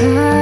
I